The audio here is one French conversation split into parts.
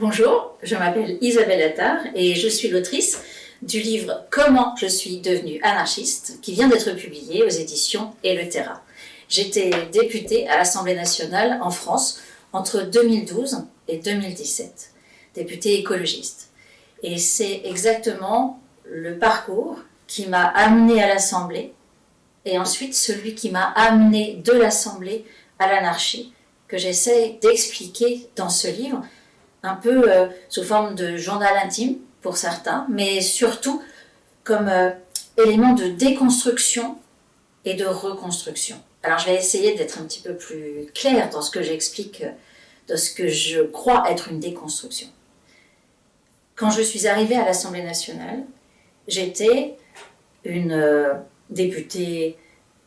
Bonjour, je m'appelle Isabelle Attard et je suis l'autrice du livre Comment je suis devenue anarchiste qui vient d'être publié aux éditions Et. J'étais députée à l'Assemblée nationale en France entre 2012 et 2017, députée écologiste. Et c'est exactement le parcours qui m'a amenée à l'Assemblée et ensuite celui qui m'a amenée de l'Assemblée à l'anarchie que j'essaie d'expliquer dans ce livre un peu euh, sous forme de journal intime pour certains, mais surtout comme euh, élément de déconstruction et de reconstruction. Alors je vais essayer d'être un petit peu plus clair dans ce que j'explique, euh, de ce que je crois être une déconstruction. Quand je suis arrivée à l'Assemblée nationale, j'étais une députée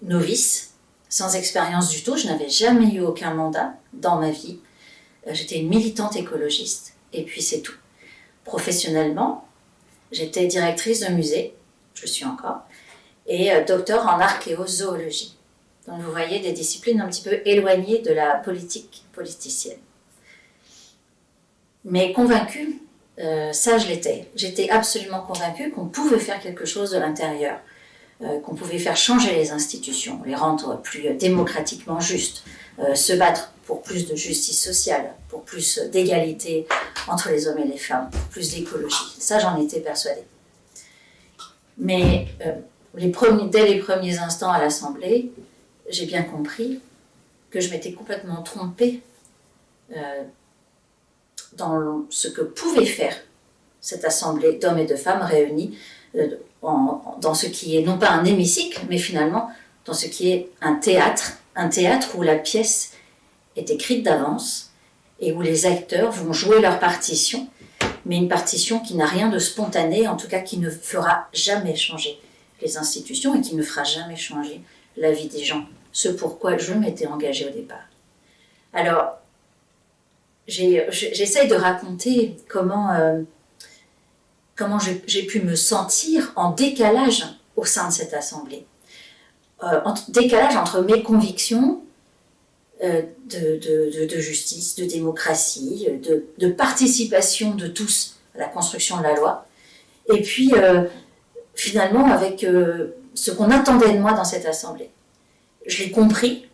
novice, sans expérience du tout, je n'avais jamais eu aucun mandat dans ma vie, euh, j'étais une militante écologiste, et puis c'est tout. Professionnellement, j'étais directrice de musée, je suis encore, et euh, docteur en archéozoologie. Donc vous voyez des disciplines un petit peu éloignées de la politique politicienne. Mais convaincue, euh, ça je l'étais. J'étais absolument convaincue qu'on pouvait faire quelque chose de l'intérieur, qu'on pouvait faire changer les institutions, les rendre plus démocratiquement justes, se battre pour plus de justice sociale, pour plus d'égalité entre les hommes et les femmes, plus d'écologie. Ça, j'en étais persuadée. Mais euh, dès les premiers instants à l'Assemblée, j'ai bien compris que je m'étais complètement trompée euh, dans ce que pouvait faire cette assemblée d'hommes et de femmes réunis euh, dans ce qui est non pas un hémicycle, mais finalement dans ce qui est un théâtre, un théâtre où la pièce est écrite d'avance et où les acteurs vont jouer leur partition, mais une partition qui n'a rien de spontané, en tout cas qui ne fera jamais changer les institutions et qui ne fera jamais changer la vie des gens, ce pourquoi je m'étais engagée au départ. Alors, j'essaye de raconter comment, euh, comment j'ai pu me sentir en décalage au sein de cette assemblée. Euh, en décalage entre mes convictions euh, de, justice, de démocratie, de, participation de tous à la construction de la loi. Et puis, euh, finalement, avec euh, ce qu'on attendait de moi dans cette Assemblée. Je l'ai compris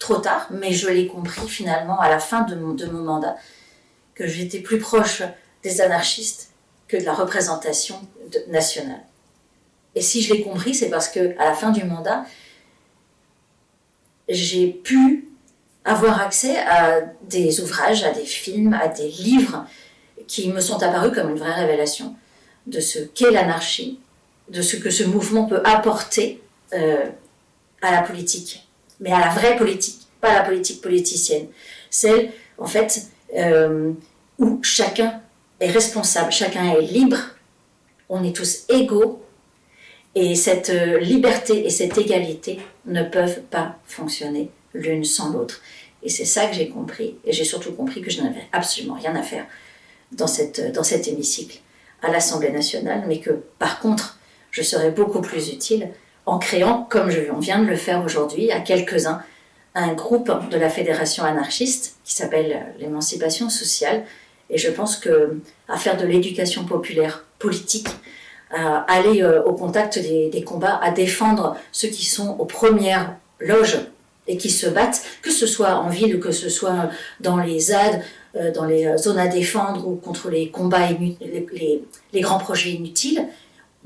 trop tard, mais je l'ai compris finalement à la fin de mon mandat, que j'étais plus proche des anarchistes que de la représentation nationale. Et si je l'ai compris, c'est parce que à la fin du mandat, j'ai pu avoir accès à des ouvrages, à des films, à des livres qui me sont apparus comme une vraie révélation de ce qu'est l'anarchie, de ce que ce mouvement peut apporter euh, à la politique, mais à la vraie politique, pas la politique politicienne. Celle, en fait, euh, où chacun responsable, chacun est libre, on est tous égaux, et cette euh, liberté et cette égalité ne peuvent pas fonctionner l'une sans l'autre. Et c'est ça que j'ai compris. Et j'ai surtout compris que je n'avais absolument rien à faire dans, cette, dans cet hémicycle à l'Assemblée nationale, mais que par contre, je serais beaucoup plus utile en créant, comme je, on vient de le faire aujourd'hui, à quelques-uns, un groupe de la Fédération anarchiste qui s'appelle l'émancipation sociale. Et je pense que à faire de l'éducation populaire politique, à aller euh, au contact des, combats, à défendre ceux qui sont aux premières loges et qui se battent, que ce soit en ville, que ce soit dans les ZAD, euh, dans les zones à défendre ou contre les combats, les, les, grands projets inutiles,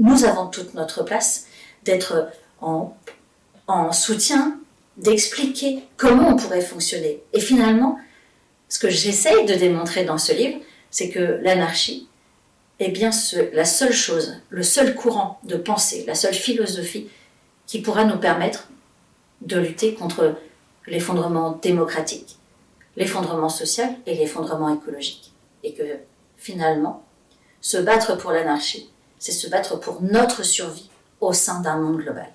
nous avons toute notre place d'être en, en soutien, d'expliquer comment on pourrait fonctionner. Et finalement, ce que j'essaye de démontrer dans ce livre, c'est que l'anarchie est bien la seule chose, le seul courant de pensée, la seule philosophie qui pourra nous permettre de lutter contre l'effondrement démocratique, l'effondrement social et l'effondrement écologique. Et que finalement, se battre pour l'anarchie, c'est se battre pour notre survie au sein d'un monde global.